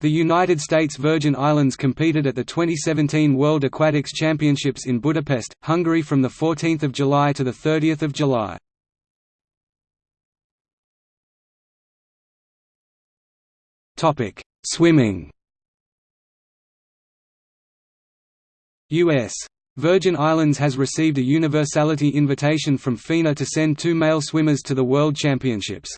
The United States Virgin Islands competed at the 2017 World Aquatics Championships in Budapest, Hungary from 14 July to 30 July. Swimming U.S. Virgin Islands has received a universality invitation from FINA to send two male swimmers to the World Championships.